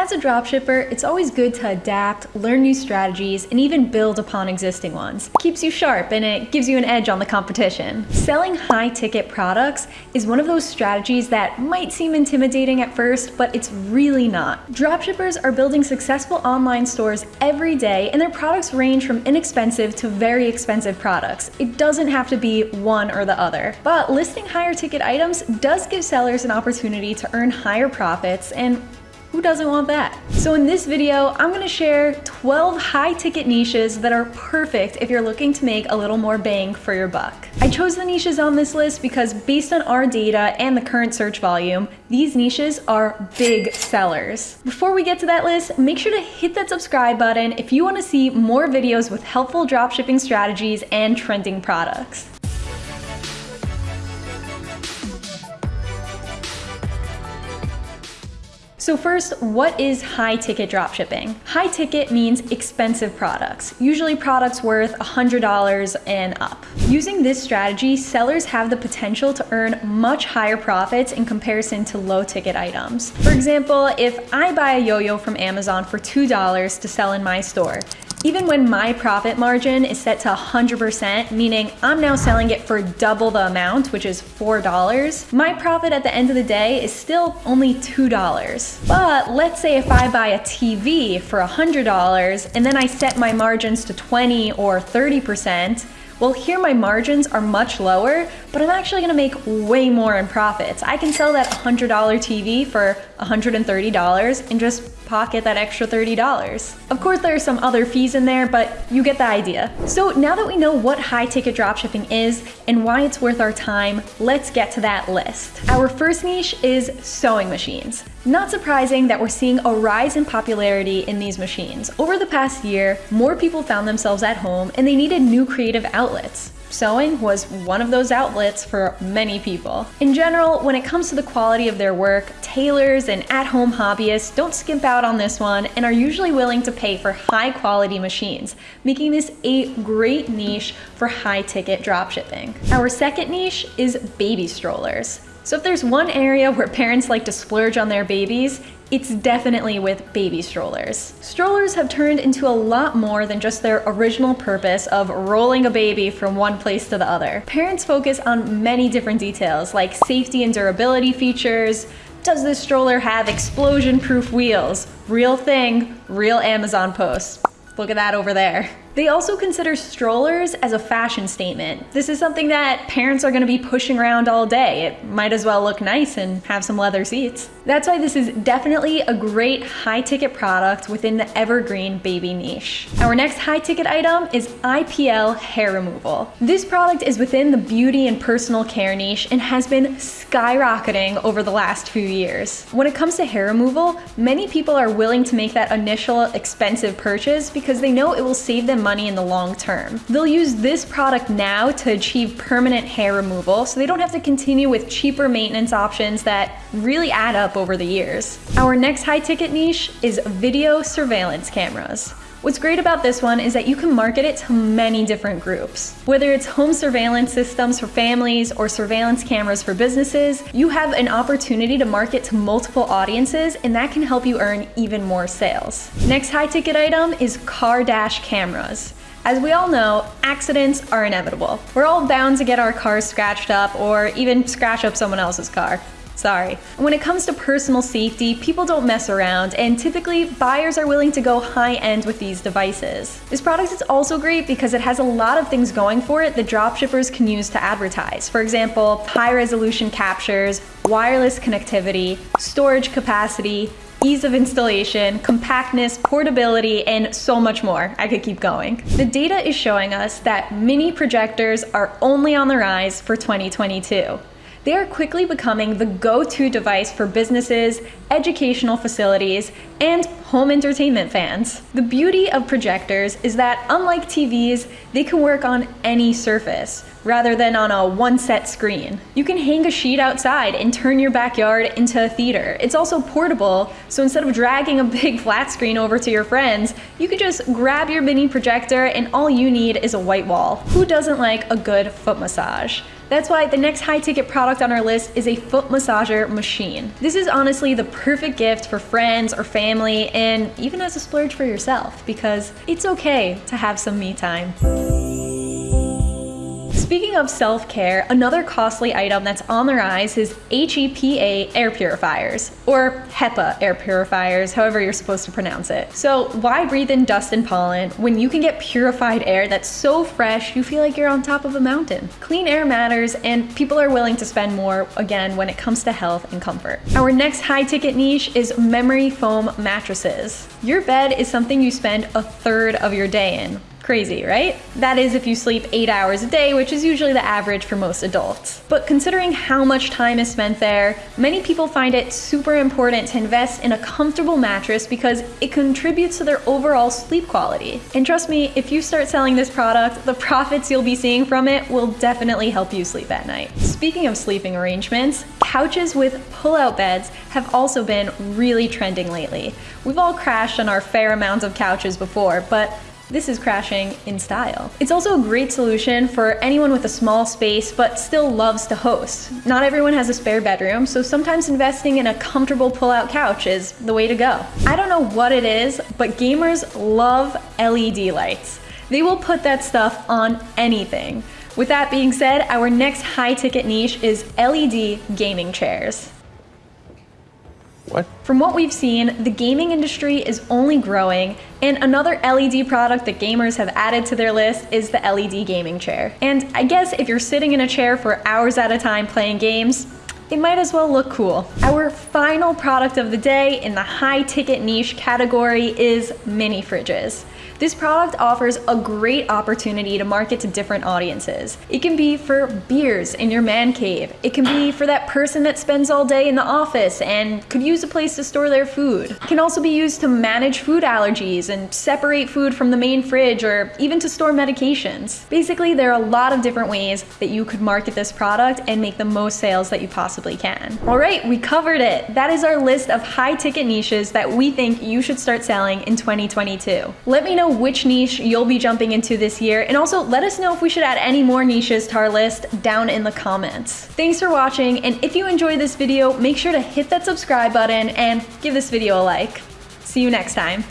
As a dropshipper, it's always good to adapt, learn new strategies, and even build upon existing ones. It keeps you sharp and it gives you an edge on the competition. Selling high ticket products is one of those strategies that might seem intimidating at first, but it's really not. Dropshippers are building successful online stores every day and their products range from inexpensive to very expensive products. It doesn't have to be one or the other. But listing higher ticket items does give sellers an opportunity to earn higher profits and who doesn't want that? So in this video, I'm gonna share 12 high ticket niches that are perfect if you're looking to make a little more bang for your buck. I chose the niches on this list because based on our data and the current search volume, these niches are big sellers. Before we get to that list, make sure to hit that subscribe button if you wanna see more videos with helpful dropshipping strategies and trending products. So first, what is high ticket dropshipping? High ticket means expensive products, usually products worth $100 and up. Using this strategy, sellers have the potential to earn much higher profits in comparison to low ticket items. For example, if I buy a yo-yo from Amazon for $2 to sell in my store, even when my profit margin is set to 100%, meaning I'm now selling it for double the amount, which is $4, my profit at the end of the day is still only $2. But let's say if I buy a TV for $100 and then I set my margins to 20 or 30%, well, here my margins are much lower, but I'm actually gonna make way more in profits. I can sell that $100 TV for $130 and just pocket that extra $30. Of course, there are some other fees in there, but you get the idea. So now that we know what high ticket dropshipping is and why it's worth our time, let's get to that list. Our first niche is sewing machines. Not surprising that we're seeing a rise in popularity in these machines. Over the past year, more people found themselves at home and they needed new creative outlets. Sewing was one of those outlets for many people. In general, when it comes to the quality of their work, tailors and at-home hobbyists don't skimp out on this one and are usually willing to pay for high quality machines, making this a great niche for high ticket dropshipping. Our second niche is baby strollers. So if there's one area where parents like to splurge on their babies, it's definitely with baby strollers. Strollers have turned into a lot more than just their original purpose of rolling a baby from one place to the other. Parents focus on many different details like safety and durability features, does this stroller have explosion-proof wheels? Real thing, real Amazon post. Look at that over there. They also consider strollers as a fashion statement. This is something that parents are gonna be pushing around all day. It might as well look nice and have some leather seats. That's why this is definitely a great high ticket product within the evergreen baby niche. Our next high ticket item is IPL hair removal. This product is within the beauty and personal care niche and has been skyrocketing over the last few years. When it comes to hair removal, many people are willing to make that initial expensive purchase because they know it will save them money in the long term. They'll use this product now to achieve permanent hair removal so they don't have to continue with cheaper maintenance options that really add up over the years. Our next high ticket niche is video surveillance cameras. What's great about this one is that you can market it to many different groups. Whether it's home surveillance systems for families or surveillance cameras for businesses, you have an opportunity to market to multiple audiences and that can help you earn even more sales. Next high ticket item is car dash cameras. As we all know, accidents are inevitable. We're all bound to get our cars scratched up or even scratch up someone else's car. Sorry. When it comes to personal safety, people don't mess around, and typically buyers are willing to go high end with these devices. This product is also great because it has a lot of things going for it that dropshippers can use to advertise. For example, high resolution captures, wireless connectivity, storage capacity, ease of installation, compactness, portability, and so much more. I could keep going. The data is showing us that mini projectors are only on the rise for 2022 they are quickly becoming the go-to device for businesses, educational facilities, and home entertainment fans. The beauty of projectors is that unlike TVs, they can work on any surface rather than on a one set screen. You can hang a sheet outside and turn your backyard into a theater. It's also portable, so instead of dragging a big flat screen over to your friends, you can just grab your mini projector and all you need is a white wall. Who doesn't like a good foot massage? That's why the next high ticket product on our list is a foot massager machine. This is honestly the perfect gift for friends or family and even as a splurge for yourself because it's okay to have some me time. Speaking of self-care, another costly item that's on the rise is HEPA air purifiers, or HEPA air purifiers, however you're supposed to pronounce it. So why breathe in dust and pollen when you can get purified air that's so fresh you feel like you're on top of a mountain? Clean air matters and people are willing to spend more, again, when it comes to health and comfort. Our next high ticket niche is memory foam mattresses. Your bed is something you spend a third of your day in. Crazy, right? That is if you sleep 8 hours a day, which is usually the average for most adults. But considering how much time is spent there, many people find it super important to invest in a comfortable mattress because it contributes to their overall sleep quality. And trust me, if you start selling this product, the profits you'll be seeing from it will definitely help you sleep at night. Speaking of sleeping arrangements, couches with pull-out beds have also been really trending lately. We've all crashed on our fair amounts of couches before, but this is crashing in style. It's also a great solution for anyone with a small space but still loves to host. Not everyone has a spare bedroom, so sometimes investing in a comfortable pull-out couch is the way to go. I don't know what it is, but gamers love LED lights. They will put that stuff on anything. With that being said, our next high ticket niche is LED gaming chairs. What? From what we've seen, the gaming industry is only growing, and another LED product that gamers have added to their list is the LED gaming chair. And I guess if you're sitting in a chair for hours at a time playing games, it might as well look cool. Our final product of the day in the high ticket niche category is mini fridges. This product offers a great opportunity to market to different audiences. It can be for beers in your man cave. It can be for that person that spends all day in the office and could use a place to store their food. It can also be used to manage food allergies and separate food from the main fridge or even to store medications. Basically, there are a lot of different ways that you could market this product and make the most sales that you possibly can. All right, we covered it. That is our list of high ticket niches that we think you should start selling in 2022. Let me which niche you'll be jumping into this year, and also let us know if we should add any more niches to our list down in the comments. Thanks for watching, and if you enjoyed this video, make sure to hit that subscribe button and give this video a like. See you next time.